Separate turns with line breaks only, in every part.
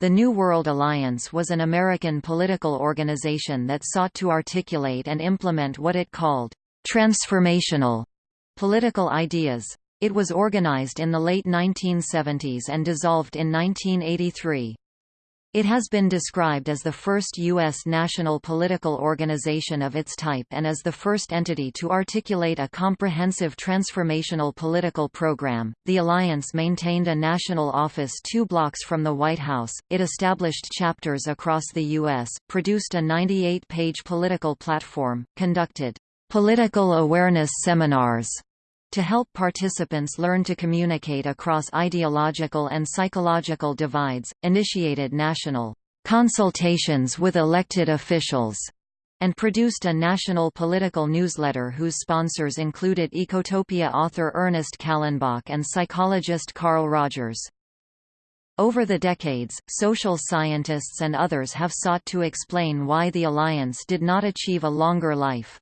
The New World Alliance was an American political organization that sought to articulate and implement what it called transformational political ideas. It was organized in the late 1970s and dissolved in 1983. It has been described as the first U.S. national political organization of its type and as the first entity to articulate a comprehensive transformational political program. The alliance maintained a national office two blocks from the White House, it established chapters across the U.S., produced a 98 page political platform, conducted political awareness seminars to help participants learn to communicate across ideological and psychological divides, initiated national consultations with elected officials, and produced a national political newsletter whose sponsors included Ecotopia author Ernest Callenbach and psychologist Carl Rogers. Over the decades, social scientists and others have sought to explain why the alliance did not achieve a longer life.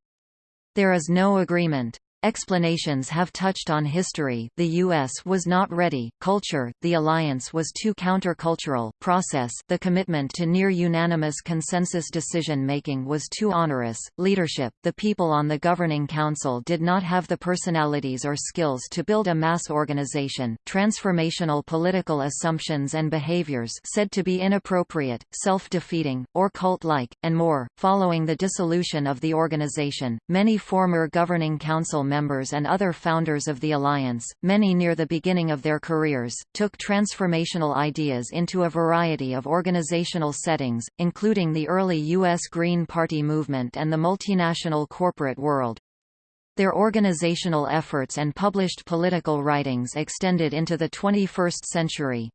There is no agreement. Explanations have touched on history the U.S. was not ready, culture, the alliance was too countercultural, process the commitment to near-unanimous consensus decision-making was too onerous, leadership the people on the governing council did not have the personalities or skills to build a mass organization, transformational political assumptions and behaviors said to be inappropriate, self-defeating, or cult-like, and more. Following the dissolution of the organization, many former governing council members and other founders of the alliance, many near the beginning of their careers, took transformational ideas into a variety of organizational settings, including the early U.S. Green Party movement and the multinational corporate world. Their organizational efforts and published political writings extended into the 21st century.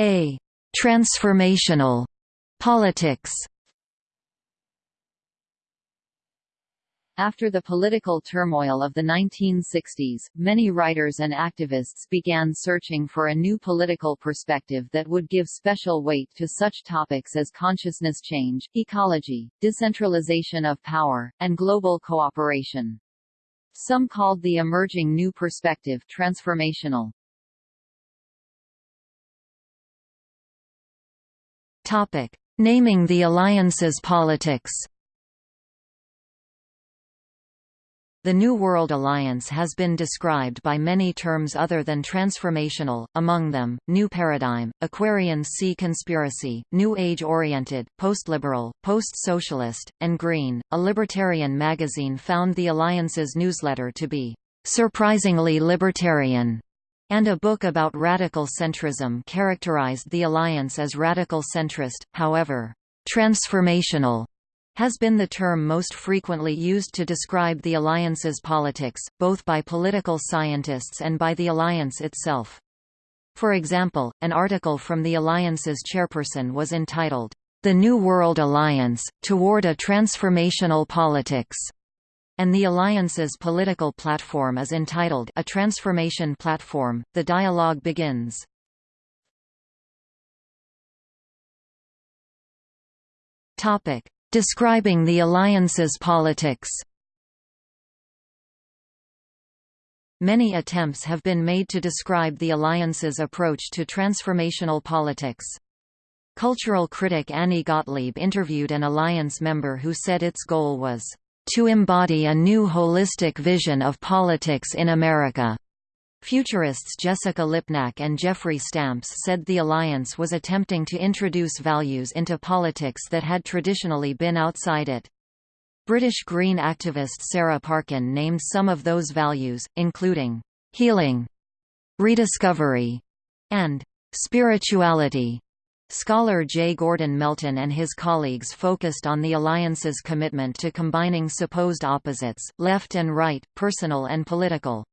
A. Transformational politics
After the political turmoil of the 1960s, many writers and activists began searching for a new political perspective that would give special weight to such topics as consciousness change, ecology, decentralization of power, and global cooperation. Some called the emerging new perspective transformational.
Topic: Naming the alliance's politics. The New World Alliance has been described by many terms other than transformational, among them, New Paradigm, Aquarian Sea Conspiracy, New Age-oriented, Post-liberal, Post-socialist, and Green. A libertarian magazine found the Alliance's newsletter to be surprisingly libertarian, and a book about radical centrism characterized the Alliance as radical centrist, however, transformational has been the term most frequently used to describe the alliance's politics, both by political scientists and by the alliance itself. For example, an article from the alliance's chairperson was entitled, The New World Alliance, Toward a Transformational Politics, and the alliance's political platform is entitled A Transformation Platform. The dialogue begins. Topic: Describing the alliance's politics Many attempts have been made to describe the alliance's approach to transformational politics. Cultural critic Annie Gottlieb interviewed an alliance member who said its goal was, "...to embody a new holistic vision of politics in America." Futurists Jessica Lipnack and Jeffrey Stamps said the alliance was attempting to introduce values into politics that had traditionally been outside it. British Green activist Sarah Parkin named some of those values, including healing, rediscovery, and spirituality. Scholar J. Gordon Melton and his colleagues focused on the alliance's commitment to combining supposed opposites, left and right, personal and political.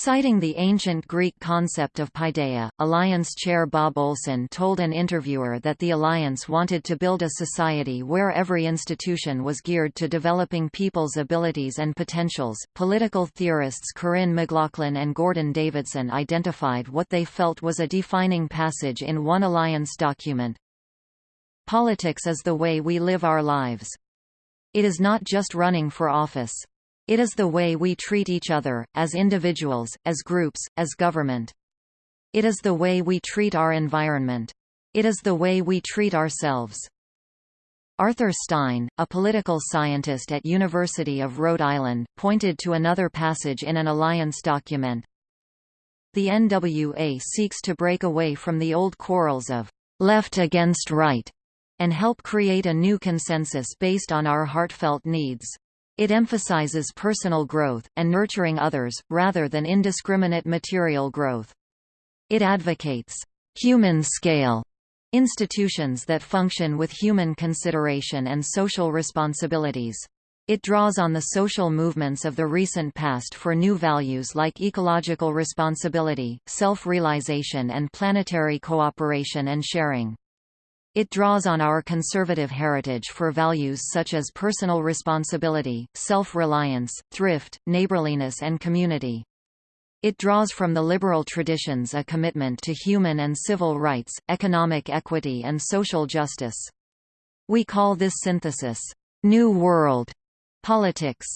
Citing the ancient Greek concept of paideia, Alliance chair Bob Olson told an interviewer that the Alliance wanted to build a society where every institution was geared to developing people's abilities and potentials. Political theorists Corinne McLaughlin and Gordon Davidson identified what they felt was a defining passage in one Alliance document. Politics is the way we live our lives. It is not just running for office. It is the way we treat each other, as individuals, as groups, as government. It is the way we treat our environment. It is the way we treat ourselves. Arthur Stein, a political scientist at University of Rhode Island, pointed to another passage in an alliance document. The NWA seeks to break away from the old quarrels of left against right and help create a new consensus based on our heartfelt needs. It emphasizes personal growth, and nurturing others, rather than indiscriminate material growth. It advocates human scale institutions that function with human consideration and social responsibilities. It draws on the social movements of the recent past for new values like ecological responsibility, self-realization and planetary cooperation and sharing. It draws on our conservative heritage for values such as personal responsibility, self-reliance, thrift, neighborliness and community. It draws from the liberal traditions a commitment to human and civil rights, economic equity and social justice. We call this synthesis, New World politics.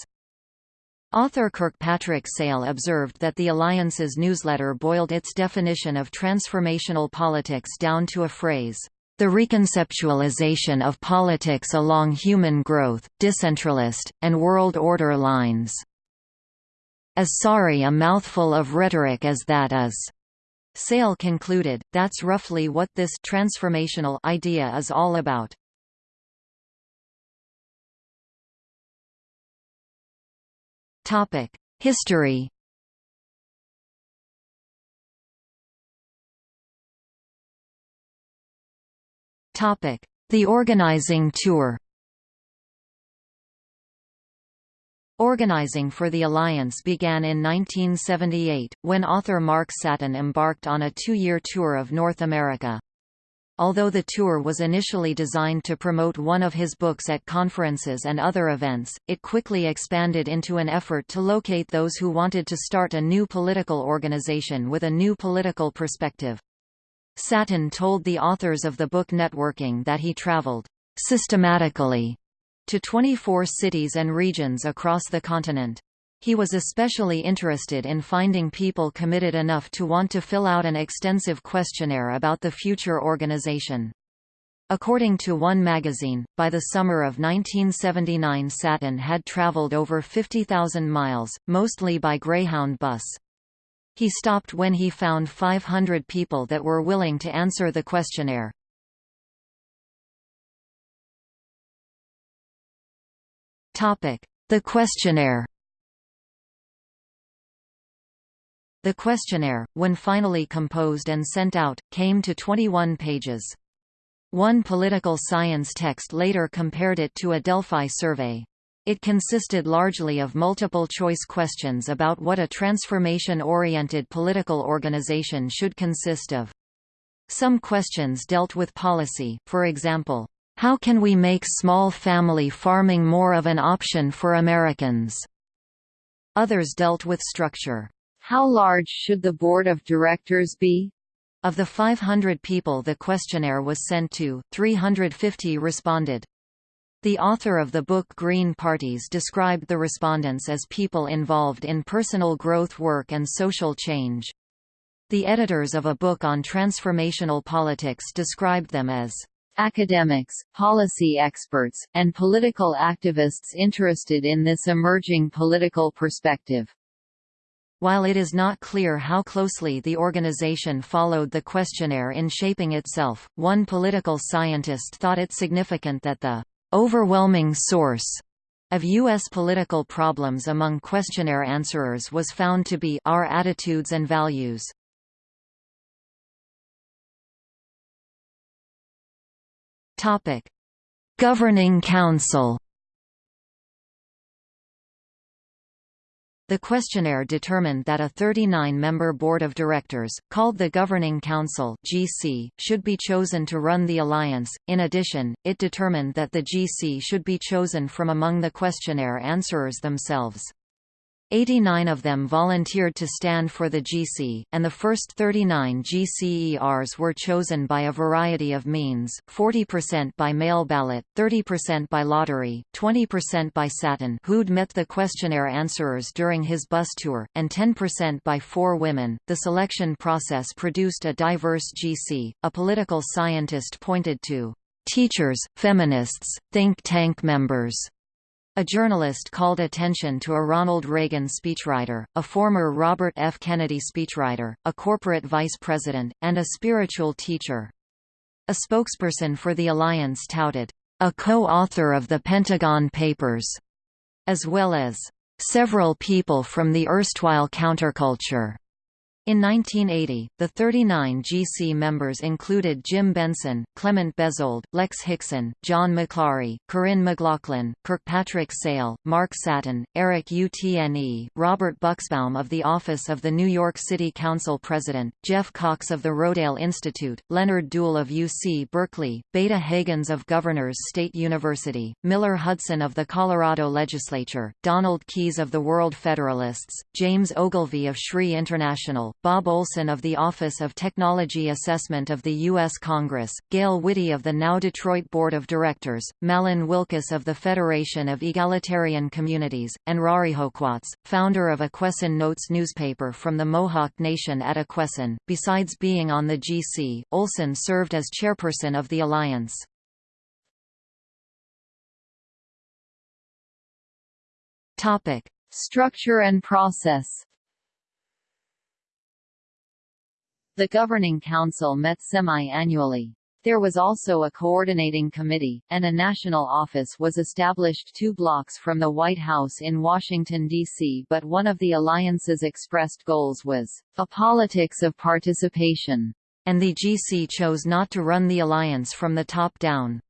Author Kirkpatrick Sale observed that the Alliance's newsletter boiled its definition of transformational politics down to a phrase, the reconceptualization of politics along human growth, decentralist, and world order lines. As sorry a mouthful of rhetoric as that is. Sale concluded, that's roughly what this transformational idea is all about. History The organizing tour Organizing for the Alliance began in 1978, when author Mark Satin embarked on a two-year tour of North America. Although the tour was initially designed to promote one of his books at conferences and other events, it quickly expanded into an effort to locate those who wanted to start a new political organization with a new political perspective. Satin told the authors of the book Networking that he traveled systematically to 24 cities and regions across the continent. He was especially interested in finding people committed enough to want to fill out an extensive questionnaire about the future organization. According to One magazine, by the summer of 1979 Satin had traveled over 50,000 miles, mostly by Greyhound bus. He stopped when he found 500 people that were willing to answer the questionnaire. The questionnaire The questionnaire, when finally composed and sent out, came to 21 pages. One political science text later compared it to a Delphi survey. It consisted largely of multiple-choice questions about what a transformation-oriented political organization should consist of. Some questions dealt with policy, for example, how can we make small family farming more of an option for Americans? Others dealt with structure.
How large should the board of directors be?
Of the 500 people the questionnaire was sent to, 350 responded. The author of the book Green Parties described the respondents as people involved in personal growth work and social change. The editors of a book on transformational politics described them as
academics, policy experts, and political activists interested in this emerging political perspective.
While it is not clear how closely the organization followed the questionnaire in shaping itself, one political scientist thought it significant that the overwhelming source of U.S. political problems among questionnaire answerers was found to be our attitudes and values. Governing Council. The questionnaire determined that a 39-member board of directors, called the Governing Council (GC), should be chosen to run the alliance. In addition, it determined that the GC should be chosen from among the questionnaire answerers themselves. 89 of them volunteered to stand for the GC, and the first 39 GCERs were chosen by a variety of means, 40% by mail ballot, 30% by lottery, 20% by Satin who'd met the questionnaire answerers during his bus tour, and 10% by four women. The selection process produced a diverse GC, a political scientist pointed to teachers, feminists, think tank members, a journalist called attention to a Ronald Reagan speechwriter, a former Robert F. Kennedy speechwriter, a corporate vice president, and a spiritual teacher. A spokesperson for the alliance touted, a co-author of the Pentagon Papers, as well as several people from the erstwhile counterculture. In 1980, the 39 GC members included Jim Benson, Clement Bezold, Lex Hixon, John McClaughry, Corinne McLaughlin, Kirkpatrick Sale, Mark Satin, Eric Utne, Robert Buxbaum of the Office of the New York City Council President, Jeff Cox of the Rodale Institute, Leonard Duhl of UC Berkeley, Beta Hagins of Governors State University, Miller Hudson of the Colorado Legislature, Donald Keyes of the World Federalists, James Ogilvy of SRI International, Bob Olson of the Office of Technology Assessment of the U.S. Congress, Gail Whitty of the now Detroit Board of Directors, Malon Wilkus of the Federation of Egalitarian Communities, and Rarihokwats, founder of Akwesasne Notes newspaper from the Mohawk Nation at Akwesasne. Besides being on the GC, Olson served as chairperson of the alliance.
Topic: Structure and process. The Governing Council met semi-annually. There was also a coordinating committee, and a national office was established two blocks from the White House in Washington, D.C. But one of the alliance's expressed goals was, a politics of participation,
and the GC chose not to run the alliance from the top down.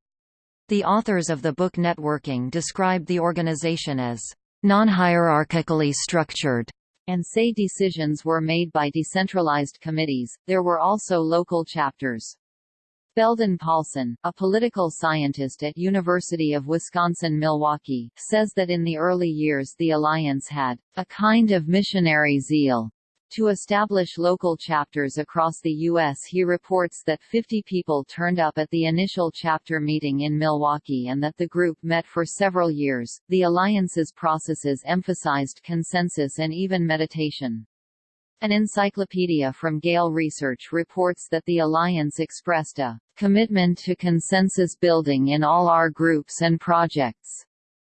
The authors of the book Networking described the organization as non-hierarchically structured
and say decisions were made by decentralized committees. There were also local chapters. Belden Paulson, a political scientist at University of Wisconsin-Milwaukee, says that in the early years the alliance had a kind of missionary zeal to establish local chapters across the U.S. He reports that 50 people turned up at the initial chapter meeting in Milwaukee and that the group met for several years. The alliance's processes emphasized consensus and even meditation. An encyclopedia from Gale Research reports that the alliance expressed a commitment to consensus building in all our groups and projects.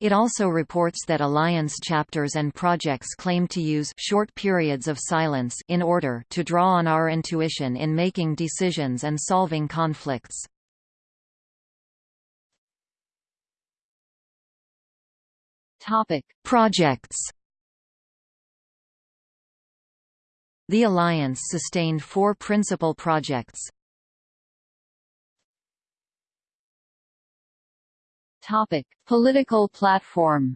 It also reports that Alliance chapters and projects claim to use short periods of silence in order to draw on our intuition in making decisions and solving conflicts.
Topic:
Projects. The Alliance sustained four principal projects.
Topic: Political platform.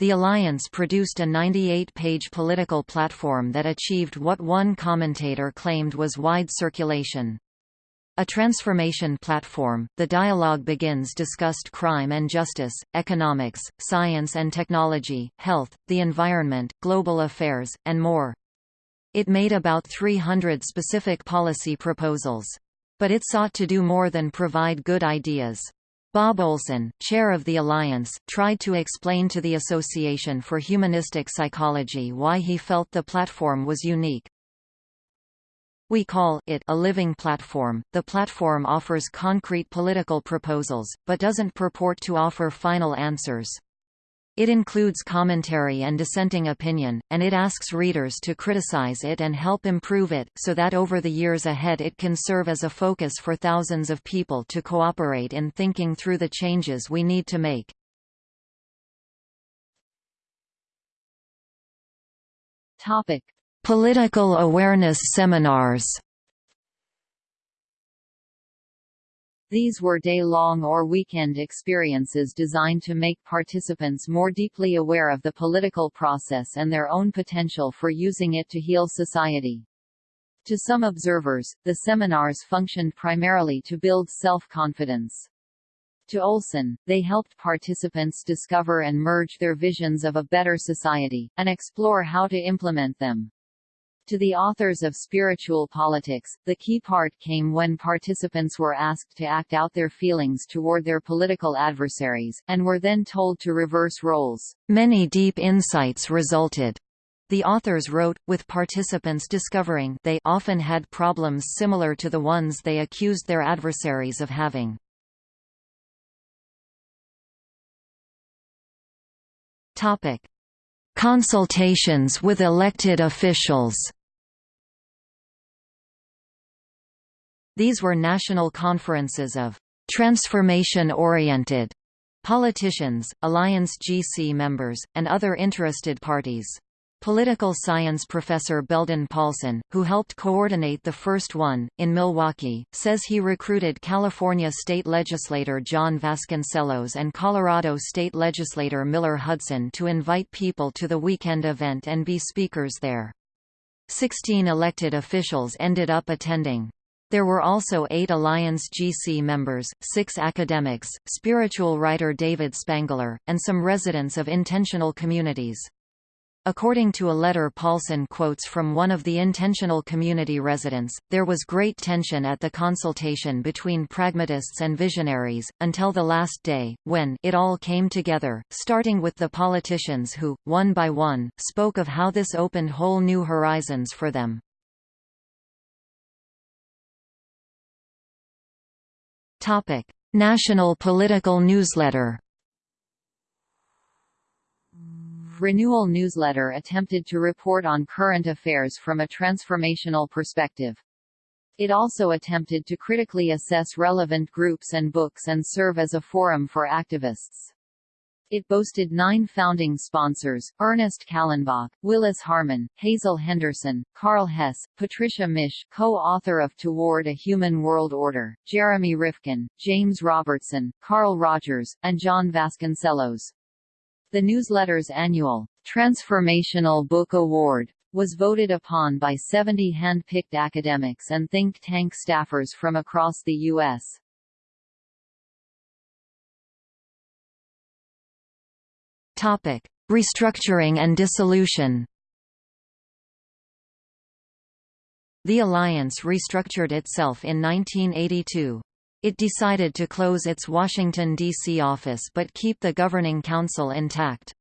The alliance produced a 98-page political platform that achieved what one commentator claimed was wide circulation. A transformation platform, the dialogue begins discussed crime and justice, economics, science and technology, health, the environment, global affairs, and more. It made about 300 specific policy proposals. But it sought to do more than provide good ideas. Bob Olson, chair of the Alliance, tried to explain to the Association for Humanistic Psychology why he felt the platform was unique. We call it a living platform. The platform offers concrete political proposals, but doesn't purport to offer final answers. It includes commentary and dissenting opinion, and it asks readers to criticize it and help improve it, so that over the years ahead it can serve as a focus for thousands of people to cooperate in thinking through the changes we need to make.
Topic.
Political awareness seminars
These were day-long or weekend experiences designed to make participants more deeply aware of the political process and their own potential for using it to heal society. To some observers, the seminars functioned primarily to build self-confidence. To Olson, they helped participants discover and merge their visions of a better society, and explore how to implement them. To the authors of Spiritual Politics, the key part came when participants were asked to act out their feelings toward their political adversaries, and were then told to reverse roles.
Many deep insights resulted. The authors wrote, with participants discovering they often had problems similar to the ones they accused their adversaries of having. Topic: Consultations with elected officials. These were national conferences of transformation-oriented politicians, Alliance GC members, and other interested parties. Political science professor Belden Paulson, who helped coordinate the first one, in Milwaukee, says he recruited California state legislator John Vasconcellos and Colorado state legislator Miller Hudson to invite people to the weekend event and be speakers there. Sixteen elected officials ended up attending. There were also eight Alliance GC members, six academics, spiritual writer David Spangler, and some residents of intentional communities. According to a letter Paulson quotes from one of the intentional community residents, there was great tension at the consultation between pragmatists and visionaries, until the last day, when it all came together, starting with the politicians who, one by one, spoke of how this opened whole new horizons for them. National political newsletter
Renewal newsletter attempted to report on current affairs from a transformational perspective. It also attempted to critically assess relevant groups and books and serve as a forum for activists. It boasted nine founding sponsors, Ernest Callenbach, Willis Harman, Hazel Henderson, Karl Hess, Patricia Mische co-author of Toward a Human World Order, Jeremy Rifkin, James Robertson, Carl Rogers, and John Vasconcellos. The newsletter's annual Transformational Book Award was voted upon by 70 hand-picked academics and think tank staffers from across the U.S.
Topic: Restructuring and dissolution. The alliance restructured itself in 1982. It decided to close its Washington, D.C. office but keep the governing council intact.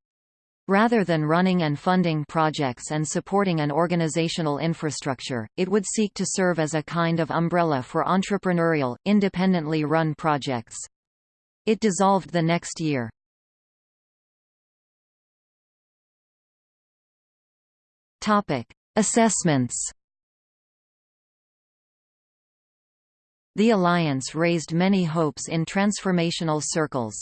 Rather than running and funding projects and supporting an organizational infrastructure, it would seek to serve as a kind of umbrella for entrepreneurial, independently run projects. It dissolved the next year. Assessments The alliance raised many hopes in transformational circles.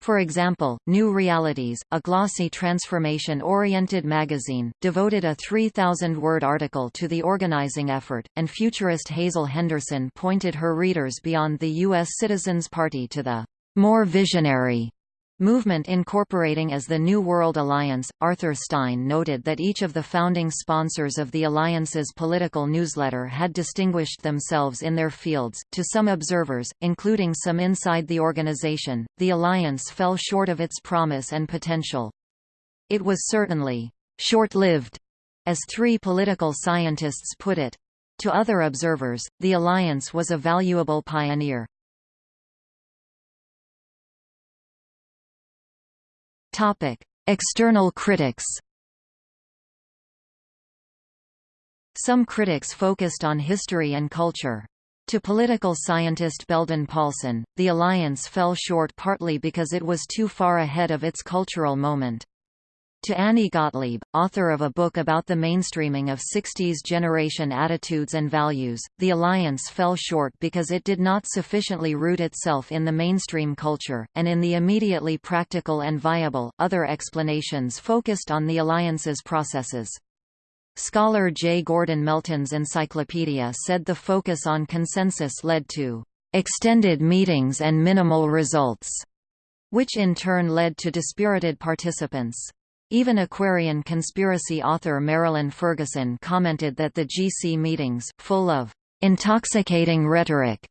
For example, New Realities, a glossy transformation-oriented magazine, devoted a 3,000-word article to the organizing effort, and futurist Hazel Henderson pointed her readers beyond the U.S. Citizens Party to the more visionary Movement incorporating as the New World Alliance, Arthur Stein noted that each of the founding sponsors of the Alliance's political newsletter had distinguished themselves in their fields. To some observers, including some inside the organization, the Alliance fell short of its promise and potential. It was certainly short-lived, as three political scientists put it. To other observers, the Alliance was a valuable pioneer. Topic: External critics. Some critics focused on history and culture. To political scientist Belden Paulson, the alliance fell short partly because it was too far ahead of its cultural moment. To Annie Gottlieb, author of a book about the mainstreaming of 60s generation attitudes and values, the alliance fell short because it did not sufficiently root itself in the mainstream culture, and in the immediately practical and viable. Other explanations focused on the alliance's processes. Scholar J. Gordon Melton's encyclopedia said the focus on consensus led to extended meetings and minimal results, which in turn led to dispirited participants. Even Aquarian conspiracy author Marilyn Ferguson commented that the GC meetings, full of intoxicating rhetoric,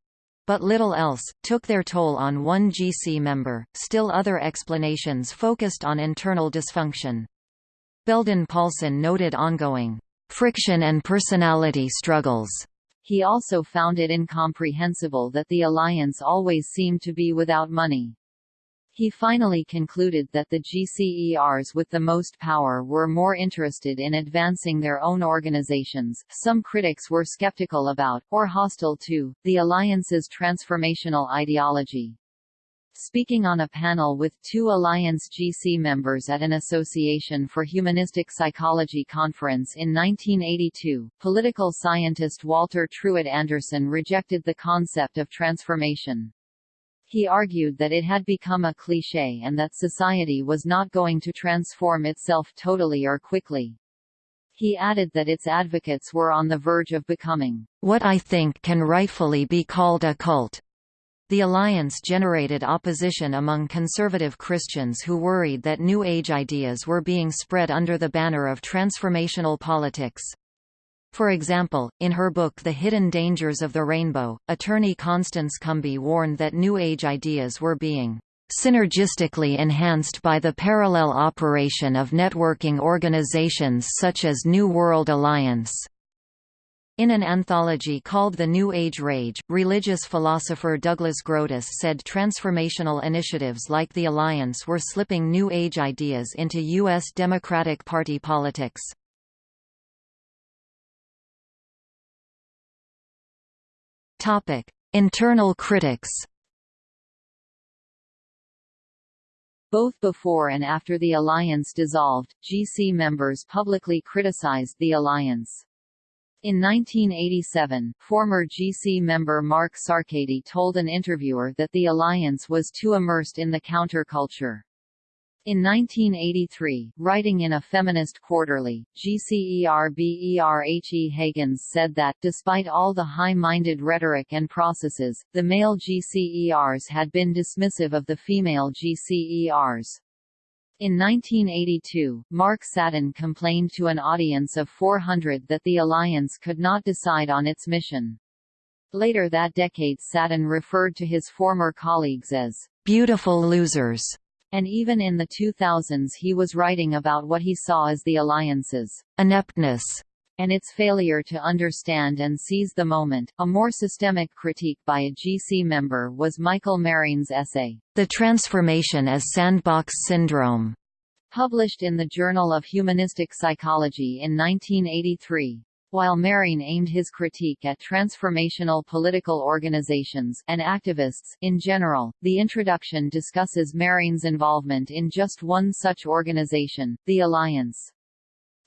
but little else, took their toll on one GC member. Still other explanations focused on internal dysfunction. Belden Paulson noted ongoing friction and personality struggles.
He also found it incomprehensible that the alliance always seemed to be without money. He finally concluded that the GCERs with the most power were more interested in advancing their own organizations. Some critics were skeptical about, or hostile to, the alliance's transformational ideology. Speaking on a panel with two Alliance GC members at an Association for Humanistic Psychology conference in 1982, political scientist Walter Truett Anderson rejected the concept of transformation. He argued that it had become a cliché and that society was not going to transform itself totally or quickly. He added that its advocates were on the verge of becoming,
what I think can rightfully be called a cult. The alliance generated opposition among conservative Christians who worried that New Age ideas were being spread under the banner of transformational politics. For example, in her book The Hidden Dangers of the Rainbow, attorney Constance Cumby warned that New Age ideas were being synergistically enhanced by the parallel operation of networking organizations such as New World Alliance. In an anthology called The New Age Rage, religious philosopher Douglas Groothuis said transformational initiatives like the Alliance were slipping New Age ideas into U.S. Democratic Party politics. Topic: Internal critics.
Both before and after the alliance dissolved, GC members publicly criticized the alliance. In 1987, former GC member Mark Sarkady told an interviewer that the alliance was too immersed in the counterculture. In 1983, writing in a feminist quarterly, GCERBERHE Hagins said that, despite all the high-minded rhetoric and processes, the male GCERs had been dismissive of the female GCERs. In 1982, Mark Satin complained to an audience of 400 that the alliance could not decide on its mission. Later that decade Satin referred to his former colleagues as beautiful losers and even in the 2000s he was writing about what he saw as the alliance's ineptness and its failure to understand and seize the moment. A more systemic critique by a GC member was Michael Marien's essay, The Transformation as Sandbox Syndrome, published in the Journal of Humanistic Psychology in 1983. While Marien aimed his critique at transformational political organizations and activists in general, the introduction discusses Marien's involvement in just one such organization, the Alliance.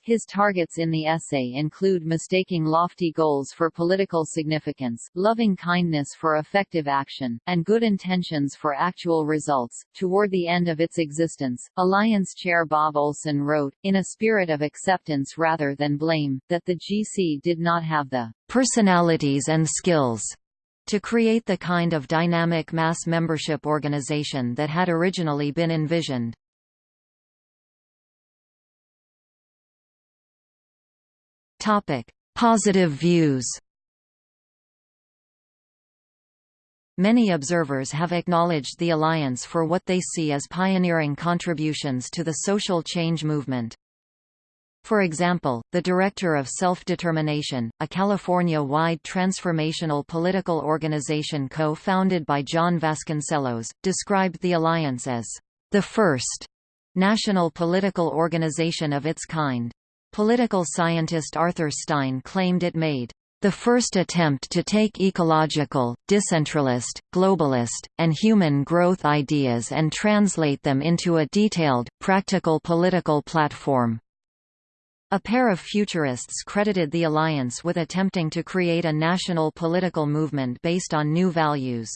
His targets in the essay include mistaking lofty goals for political significance, loving kindness for effective action, and good intentions for actual results. Toward the end of its existence, Alliance chair Bob Olson wrote, in a spirit of acceptance rather than blame, that the GC did not have the personalities and skills to create the kind of dynamic mass membership organization that had originally been envisioned.
Topic: Positive views. Many observers have acknowledged the alliance for what they see as pioneering contributions to the social change movement. For example, the director of Self-Determination, a California-wide transformational political organization co-founded by John Vasconcellos, described the alliance as the first national political organization of its kind. Political scientist Arthur Stein claimed it made the first attempt to take ecological, decentralist, globalist, and human growth ideas and translate them into a detailed, practical political platform. A pair of futurists credited the alliance with attempting to create a national political movement based on new values.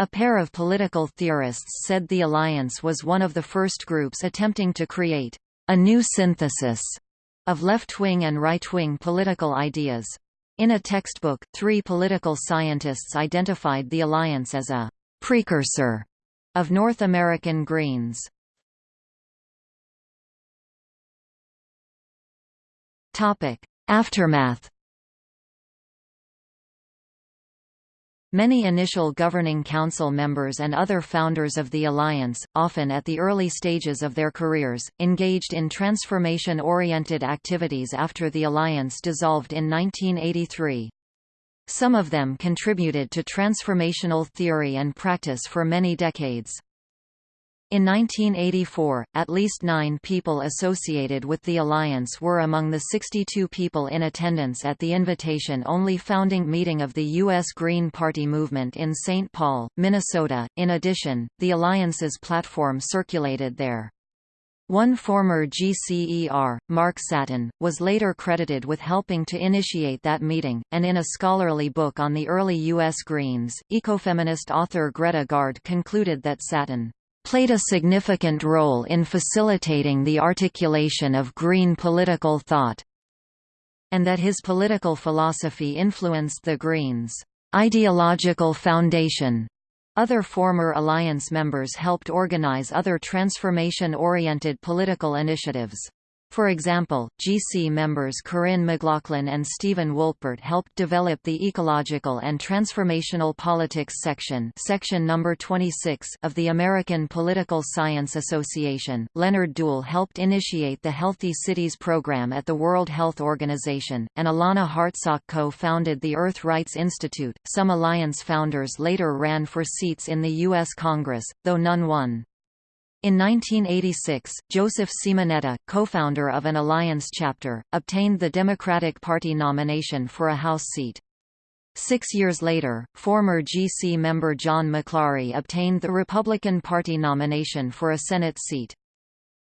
A pair of political theorists said the alliance was one of the first groups attempting to create a new synthesis of left-wing and right-wing political ideas. In a textbook, three political scientists identified the alliance as a precursor of North American Greens. Aftermath Many initial governing council members and other founders of the alliance, often at the early stages of their careers, engaged in transformation-oriented activities after the alliance dissolved in 1983. Some of them contributed to transformational theory and practice for many decades. In 1984, at least nine people associated with the alliance were among the 62 people in attendance at the invitation-only founding meeting of the U.S. Green Party movement in St. Paul, Minnesota. In addition, the alliance's platform circulated there. One former GCER, Mark Satin, was later credited with helping to initiate that meeting, and in a scholarly book on the early U.S. Greens, ecofeminist author Greta Gaard concluded that Satin played a significant role in facilitating the articulation of Green political thought, and that his political philosophy influenced the Greens' ideological foundation. Other former alliance members helped organize other transformation-oriented political initiatives. For example, GC members Corinne McLaughlin and Stephen Wolpert helped develop the Ecological and Transformational Politics section, section number 26 of the American Political Science Association. Leonard Duhl helped initiate the Healthy Cities program at the World Health Organization, and Alanna Hartzok co-founded the Earth Rights Institute. Some alliance founders later ran for seats in the U.S. Congress, though none won. In 1986, Joseph Simonetta, co-founder of an alliance chapter, obtained the Democratic Party nomination for a House seat. Six years later, former GC member John McClaughry obtained the Republican Party nomination for a Senate seat.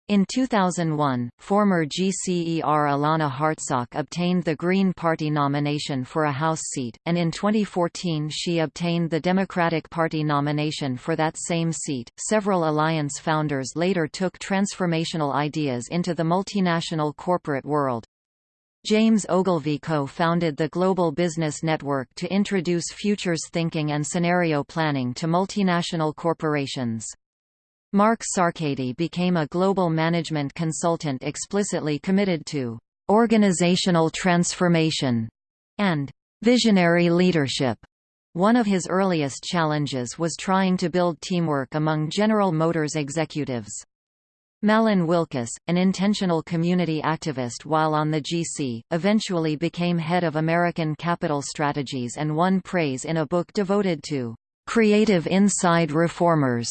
In 2001, former GCER Alanna Hartzok obtained the Green Party nomination for a House seat, and in 2014 she obtained the Democratic Party nomination for that same seat. Several alliance founders later took transformational ideas into the multinational corporate world. James Ogilvy co-founded the Global Business Network to introduce futures thinking and scenario planning to multinational corporations. Mark Sarkady became a global management consultant explicitly committed to organizational transformation and visionary leadership. One of his earliest challenges was trying to build teamwork among General Motors executives. Malon Wilkus, an intentional community activist while on the GC, eventually became head of American Capital Strategies and won praise in a book devoted to creative inside reformers.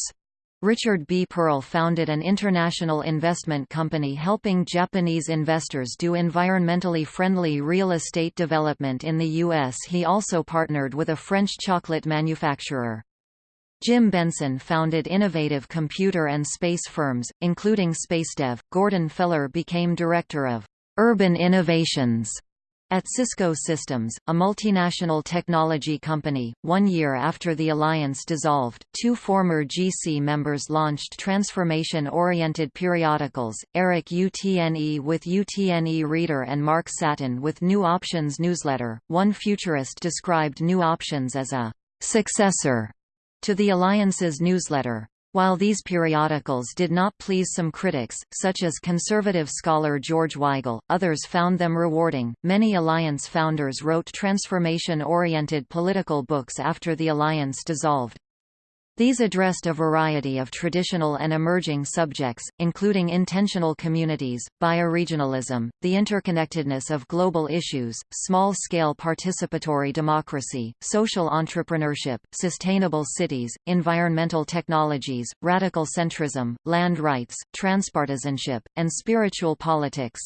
Richard B. Pearl founded an international investment company helping Japanese investors do environmentally friendly real estate development in the U.S. He also partnered with a French chocolate manufacturer. Jim Benson founded innovative computer and space firms, including SpaceDev. Gordon Feller became director of Urban Innovations at Cisco Systems, a multinational technology company, one year after the alliance dissolved, two former GC members launched transformation-oriented periodicals, Eric Utne with Utne Reader and Mark Satin with New Options newsletter. One futurist described New Options as a successor to the alliance's newsletter. While these periodicals did not please some critics, such as conservative scholar George Weigel, others found them rewarding. Many Alliance founders wrote transformation oriented political books after the Alliance dissolved. These addressed a variety of traditional and emerging subjects, including intentional communities, bioregionalism, the interconnectedness of global issues, small-scale participatory democracy, social entrepreneurship, sustainable cities, environmental technologies, radical centrism, land rights, transpartisanship, and spiritual politics.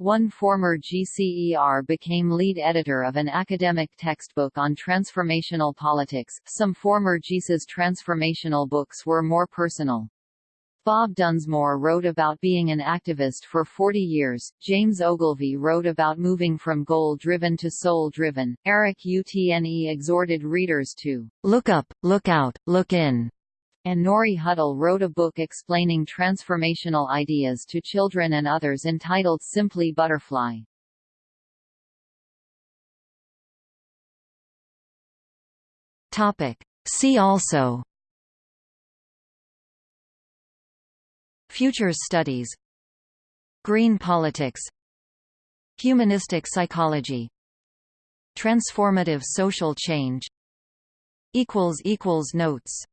One former GCER became lead editor of an academic textbook on transformational politics. Some former GC's transformational books were more personal. Bob Dunsmore wrote about being an activist for 40 years, James Ogilvy wrote about moving from goal-driven to soul-driven, Eric Utne exhorted readers to
look up, look out, look in,
and Nori Huddle wrote a book explaining transformational ideas to children and others entitled Simply Butterfly.
Topic. See also. Futures studies. Green politics. Humanistic psychology. Transformative social change. Notes